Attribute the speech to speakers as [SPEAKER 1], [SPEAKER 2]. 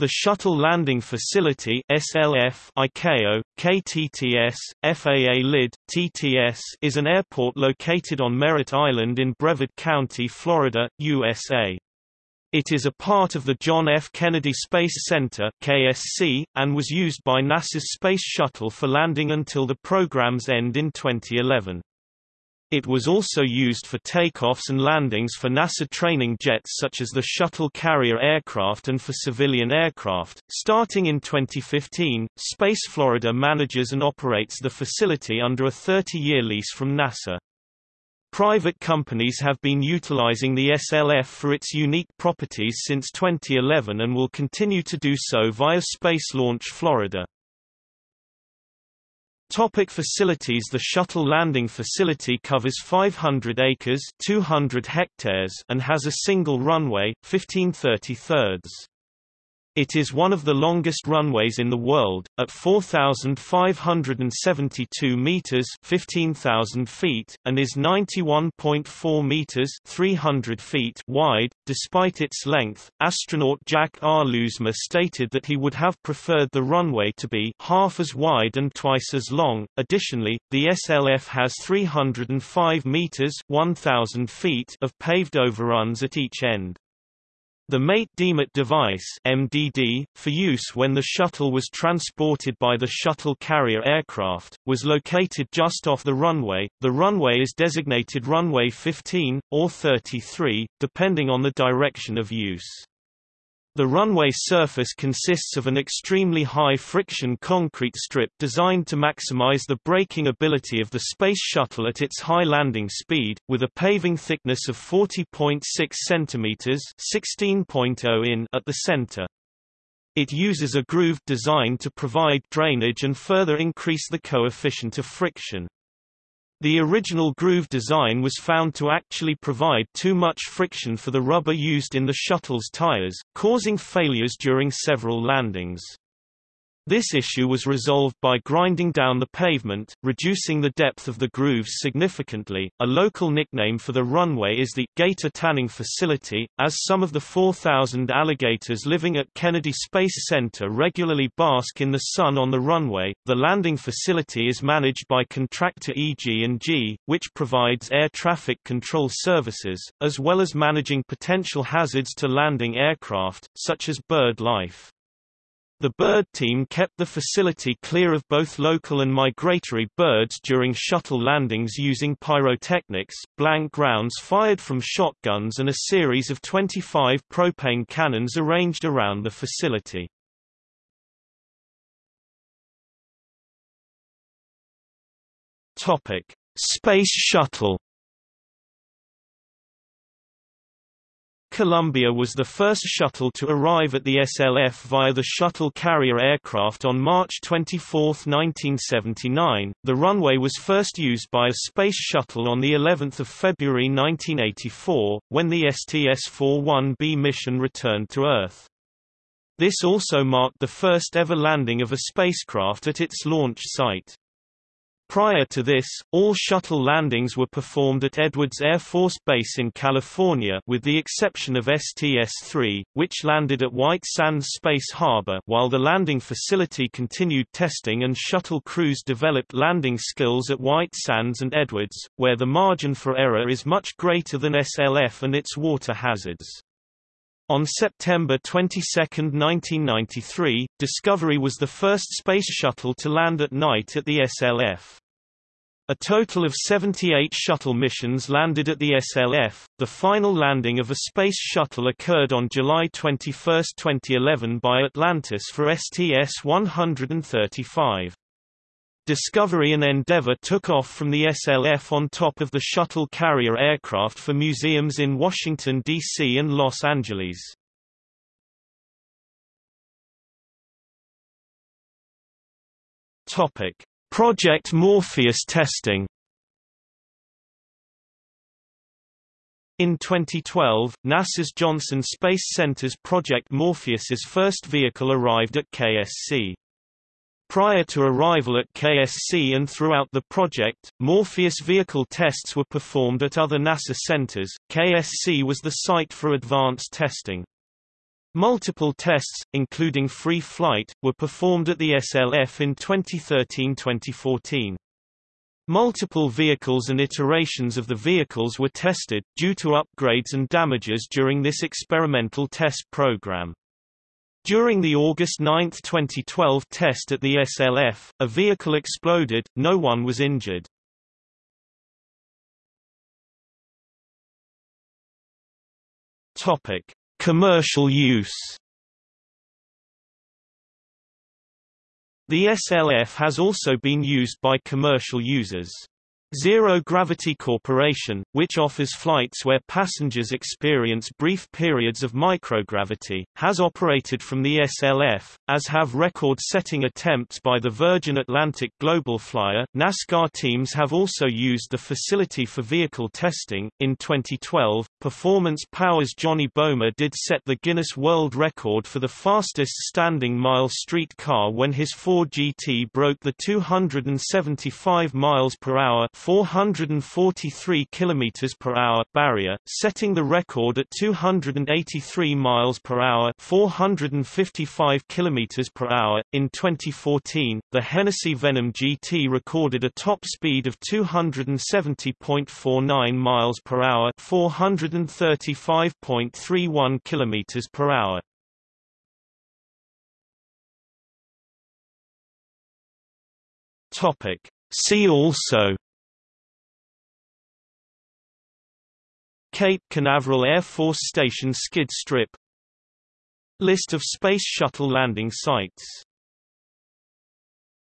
[SPEAKER 1] The Shuttle Landing Facility SLF, ICAO, KTTS, FAA LID, TTS is an airport located on Merritt Island in Brevard County, Florida, USA. It is a part of the John F. Kennedy Space Center KSC, and was used by NASA's Space Shuttle for landing until the program's end in 2011. It was also used for takeoffs and landings for NASA training jets such as the shuttle carrier aircraft and for civilian aircraft. Starting in 2015, Space Florida manages and operates the facility under a 30-year lease from NASA. Private companies have been utilizing the SLF for its unique properties since 2011 and will continue to do so via Space Launch Florida. Topic facilities The shuttle landing facility covers 500 acres 200 hectares and has a single runway, 1530 thirds. It is one of the longest runways in the world, at 4,572 meters (15,000 feet) and is 91.4 meters (300 feet) wide. Despite its length, astronaut Jack R. Lousma stated that he would have preferred the runway to be half as wide and twice as long. Additionally, the SLF has 305 meters (1,000 feet) of paved overruns at each end. The Mate-Demate device MDD, for use when the shuttle was transported by the shuttle carrier aircraft, was located just off the runway. The runway is designated runway 15, or 33, depending on the direction of use. The runway surface consists of an extremely high-friction concrete strip designed to maximize the braking ability of the Space Shuttle at its high landing speed, with a paving thickness of 40.6 cm (16.0 in) at the center. It uses a grooved design to provide drainage and further increase the coefficient of friction. The original groove design was found to actually provide too much friction for the rubber used in the shuttle's tires, causing failures during several landings. This issue was resolved by grinding down the pavement, reducing the depth of the grooves significantly. A local nickname for the runway is the gator tanning facility, as some of the 4,000 alligators living at Kennedy Space Center regularly bask in the sun on the runway. The landing facility is managed by contractor EG&G, which provides air traffic control services, as well as managing potential hazards to landing aircraft, such as bird life. The bird team kept the facility clear of both local and migratory birds during shuttle landings using pyrotechnics, blank rounds fired from shotguns and a series of 25 propane cannons arranged around the facility. Space Shuttle Columbia was the first shuttle to arrive at the SLF via the shuttle carrier aircraft on March 24, 1979. The runway was first used by a space shuttle on the 11th of February 1984, when the STS-41B mission returned to Earth. This also marked the first ever landing of a spacecraft at its launch site. Prior to this, all shuttle landings were performed at Edwards Air Force Base in California with the exception of STS-3, which landed at White Sands Space Harbor while the landing facility continued testing and shuttle crews developed landing skills at White Sands and Edwards, where the margin for error is much greater than SLF and its water hazards. On September 22, 1993, Discovery was the first space shuttle to land at night at the SLF. A total of 78 shuttle missions landed at the SLF. The final landing of a space shuttle occurred on July 21, 2011 by Atlantis for STS-135. Discovery and Endeavour took off from the SLF on top of the shuttle carrier aircraft for museums in Washington, D.C. and Los Angeles. Topic: Project Morpheus testing In 2012, NASA's Johnson Space Center's Project Morpheus's first vehicle arrived at KSC. Prior to arrival at KSC and throughout the project, Morpheus vehicle tests were performed at other NASA centers. KSC was the site for advanced testing. Multiple tests, including free flight, were performed at the SLF in 2013-2014. Multiple vehicles and iterations of the vehicles were tested, due to upgrades and damages during this experimental test program. During the August 9, 2012 test at the SLF, a vehicle exploded, no one was injured. Topic: Commercial use. The SLF has also been used by commercial users. Zero Gravity Corporation, which offers flights where passengers experience brief periods of microgravity, has operated from the SLF, as have record-setting attempts by the Virgin Atlantic Global Flyer. NASCAR teams have also used the facility for vehicle testing. In 2012, Performance Power's Johnny Bohmer did set the Guinness World Record for the fastest standing mile street car when his Ford GT broke the 275 miles per hour 443 km per hour barrier, setting the record at 283 miles per hour 455 km per hour. In 2014, the Hennessy Venom GT recorded a top speed of 270.49 miles per hour 435.31 km per hour. Topic. See also Cape Canaveral Air Force Station skid strip. List of Space Shuttle landing sites